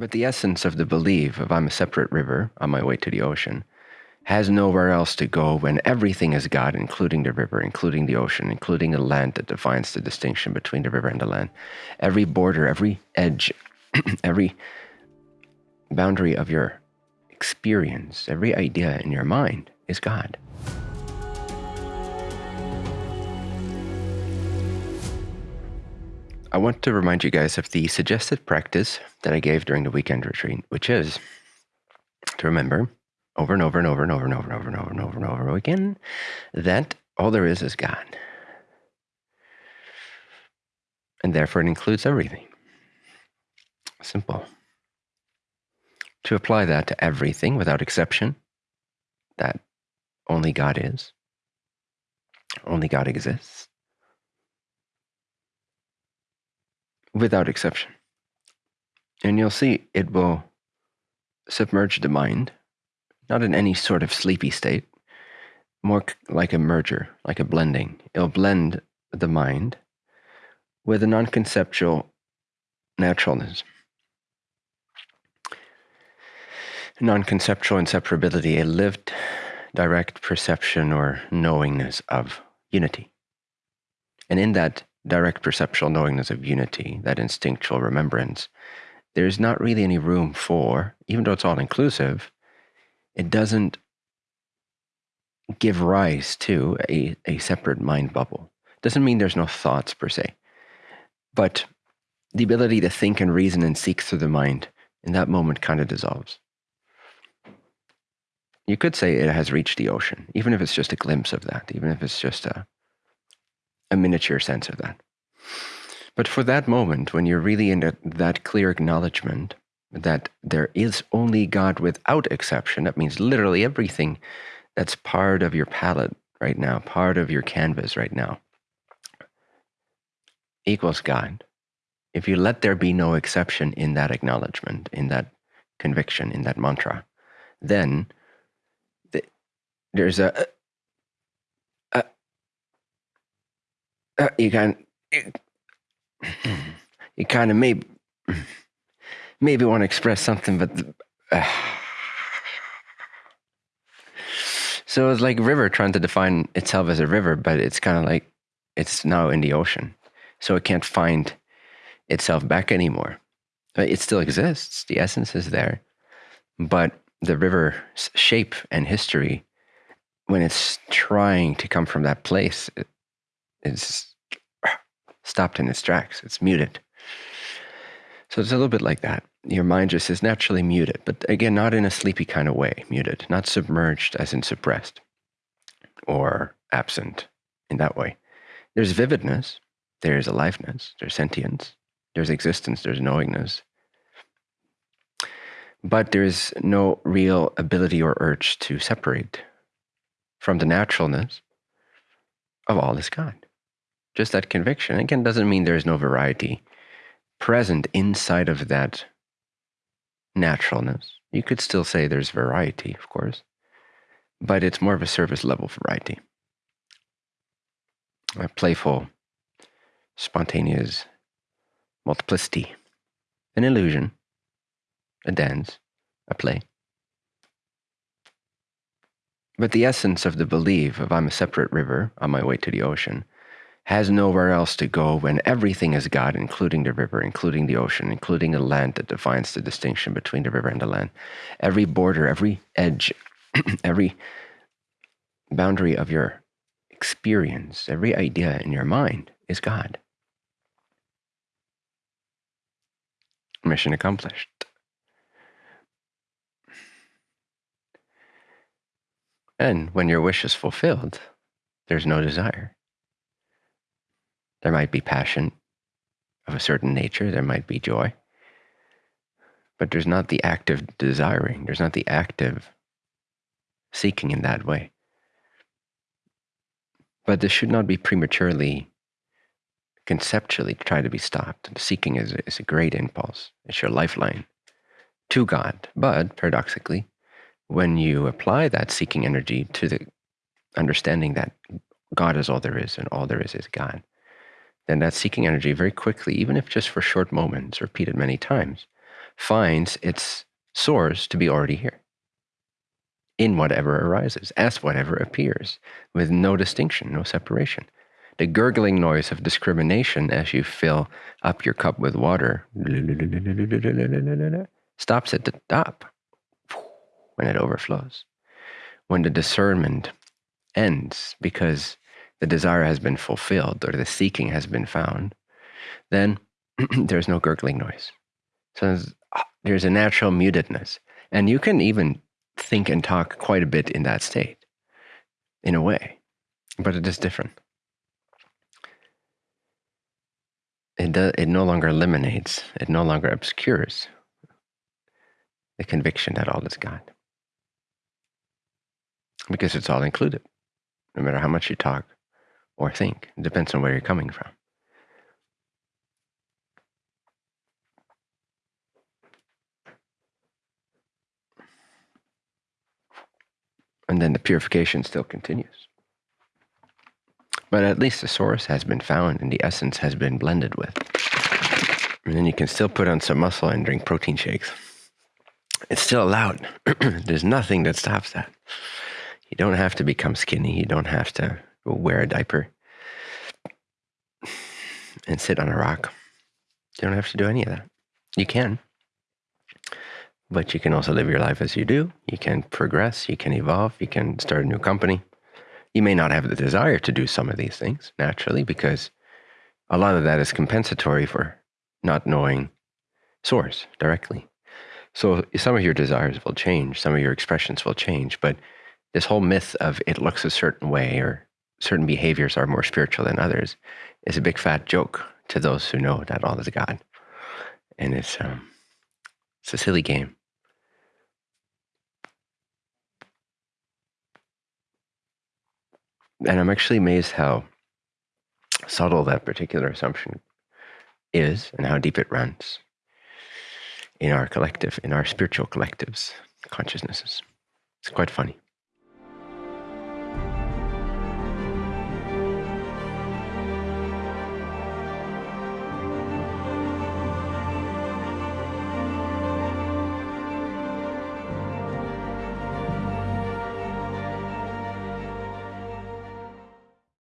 But the essence of the belief of I'm a separate river on my way to the ocean has nowhere else to go when everything is God, including the river, including the ocean, including the land that defines the distinction between the river and the land. Every border, every edge, every boundary of your experience, every idea in your mind is God. I want to remind you guys of the suggested practice that I gave during the weekend retreat, which is to remember over and over and over and over and over and over and over and over and over again that all there is is God. And therefore, it includes everything. Simple. To apply that to everything without exception, that only God is, only God exists, without exception. And you'll see it will submerge the mind, not in any sort of sleepy state, more like a merger, like a blending. It'll blend the mind with a non conceptual naturalness. Non conceptual inseparability, a lived direct perception or knowingness of unity. And in that direct perceptual knowingness of unity, that instinctual remembrance, there's not really any room for, even though it's all inclusive, it doesn't give rise to a, a separate mind bubble. Doesn't mean there's no thoughts per se, but the ability to think and reason and seek through the mind in that moment kind of dissolves. You could say it has reached the ocean, even if it's just a glimpse of that, even if it's just a, a miniature sense of that. But for that moment, when you're really in that clear acknowledgement that there is only God without exception, that means literally everything that's part of your palette right now, part of your canvas right now, equals God. If you let there be no exception in that acknowledgement, in that conviction, in that mantra, then the, there's a, you can you kind of maybe maybe want to express something, but uh, so it's like river trying to define itself as a river, but it's kind of like it's now in the ocean, so it can't find itself back anymore. It still exists; the essence is there, but the river's shape and history, when it's trying to come from that place, it's stopped in its tracks. It's muted. So it's a little bit like that. Your mind just is naturally muted, but again, not in a sleepy kind of way, muted, not submerged as in suppressed or absent in that way. There's vividness, there's aliveness, there's sentience, there's existence, there's knowingness. But there's no real ability or urge to separate from the naturalness of all this God just that conviction. Again, doesn't mean there's no variety present inside of that naturalness. You could still say there's variety, of course, but it's more of a surface level variety. A playful, spontaneous multiplicity, an illusion, a dance, a play. But the essence of the belief of I'm a separate river on my way to the ocean has nowhere else to go when everything is God, including the river, including the ocean, including the land that defines the distinction between the river and the land. Every border, every edge, every boundary of your experience, every idea in your mind is God. Mission accomplished. And when your wish is fulfilled, there's no desire. There might be passion of a certain nature, there might be joy, but there's not the active desiring, there's not the active seeking in that way. But this should not be prematurely, conceptually try to be stopped. Seeking is, is a great impulse, it's your lifeline to God. But paradoxically, when you apply that seeking energy to the understanding that God is all there is and all there is is God, then that seeking energy very quickly, even if just for short moments, repeated many times, finds its source to be already here in whatever arises, as whatever appears, with no distinction, no separation. The gurgling noise of discrimination as you fill up your cup with water stops at the top when it overflows. When the discernment ends because the desire has been fulfilled or the seeking has been found, then there's no gurgling noise. So there's, there's a natural mutedness. And you can even think and talk quite a bit in that state, in a way, but it is different. It, do, it no longer eliminates, it no longer obscures the conviction that all is God. Because it's all included, no matter how much you talk or think. It depends on where you're coming from. And then the purification still continues. But at least the source has been found and the essence has been blended with. And then you can still put on some muscle and drink protein shakes. It's still allowed. There's nothing that stops that. You don't have to become skinny. You don't have to wear a diaper and sit on a rock. You don't have to do any of that. You can. But you can also live your life as you do. You can progress. You can evolve. You can start a new company. You may not have the desire to do some of these things naturally because a lot of that is compensatory for not knowing source directly. So some of your desires will change, some of your expressions will change, but this whole myth of it looks a certain way or certain behaviors are more spiritual than others is a big fat joke to those who know that all is God. And it's um, it's a silly game. And I'm actually amazed how subtle that particular assumption is and how deep it runs in our collective, in our spiritual collectives, consciousnesses. It's quite funny.